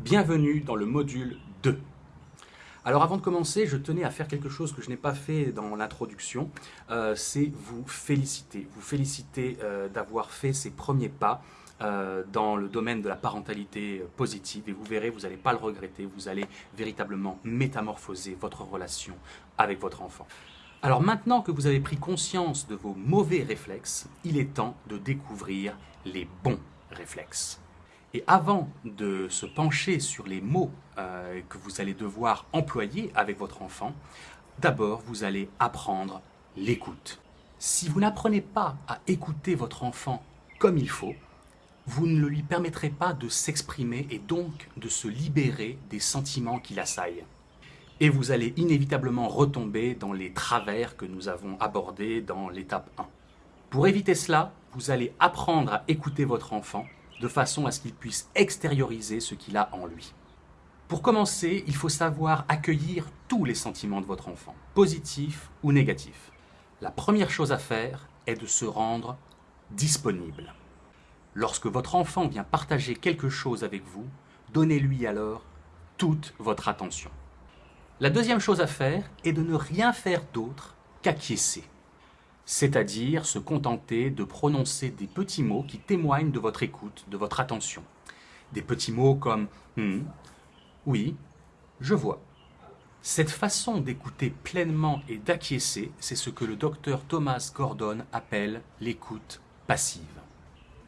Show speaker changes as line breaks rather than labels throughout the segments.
Bienvenue dans le module 2. Alors avant de commencer, je tenais à faire quelque chose que je n'ai pas fait dans l'introduction, euh, c'est vous féliciter. Vous féliciter euh, d'avoir fait ces premiers pas euh, dans le domaine de la parentalité positive et vous verrez, vous n'allez pas le regretter, vous allez véritablement métamorphoser votre relation avec votre enfant. Alors maintenant que vous avez pris conscience de vos mauvais réflexes, il est temps de découvrir les bons réflexes. Et avant de se pencher sur les mots euh, que vous allez devoir employer avec votre enfant, d'abord vous allez apprendre l'écoute. Si vous n'apprenez pas à écouter votre enfant comme il faut, vous ne lui permettrez pas de s'exprimer et donc de se libérer des sentiments qui l'assaillent. Et vous allez inévitablement retomber dans les travers que nous avons abordés dans l'étape 1. Pour éviter cela, vous allez apprendre à écouter votre enfant de façon à ce qu'il puisse extérioriser ce qu'il a en lui. Pour commencer, il faut savoir accueillir tous les sentiments de votre enfant, positifs ou négatifs. La première chose à faire est de se rendre disponible. Lorsque votre enfant vient partager quelque chose avec vous, donnez-lui alors toute votre attention. La deuxième chose à faire est de ne rien faire d'autre qu'acquiescer c'est-à-dire se contenter de prononcer des petits mots qui témoignent de votre écoute, de votre attention. Des petits mots comme hmm, oui, je vois. Cette façon d'écouter pleinement et d'acquiescer, c'est ce que le docteur Thomas Gordon appelle l'écoute passive.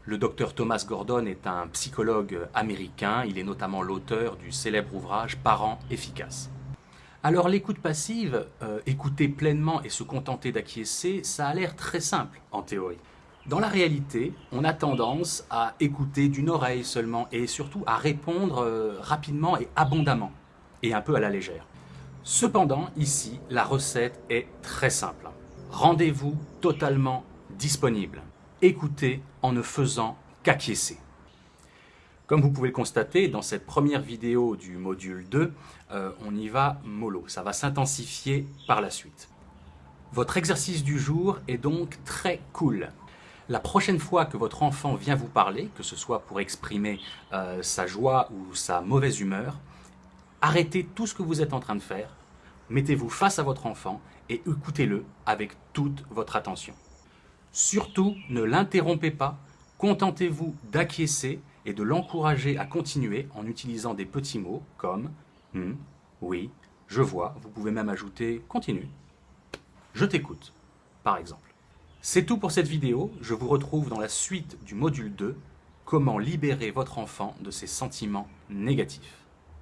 Le docteur Thomas Gordon est un psychologue américain, il est notamment l'auteur du célèbre ouvrage Parents efficaces. Alors l'écoute passive, euh, écouter pleinement et se contenter d'acquiescer, ça a l'air très simple en théorie. Dans la réalité, on a tendance à écouter d'une oreille seulement et surtout à répondre euh, rapidement et abondamment, et un peu à la légère. Cependant, ici, la recette est très simple. Rendez-vous totalement disponible. Écoutez en ne faisant qu'acquiescer. Comme vous pouvez le constater, dans cette première vidéo du module 2, euh, on y va mollo. Ça va s'intensifier par la suite. Votre exercice du jour est donc très cool. La prochaine fois que votre enfant vient vous parler, que ce soit pour exprimer euh, sa joie ou sa mauvaise humeur, arrêtez tout ce que vous êtes en train de faire, mettez-vous face à votre enfant et écoutez-le avec toute votre attention. Surtout, ne l'interrompez pas, contentez-vous d'acquiescer et de l'encourager à continuer en utilisant des petits mots comme hmm, oui, je vois, vous pouvez même ajouter continue, je t'écoute, par exemple. C'est tout pour cette vidéo, je vous retrouve dans la suite du module 2, comment libérer votre enfant de ses sentiments négatifs.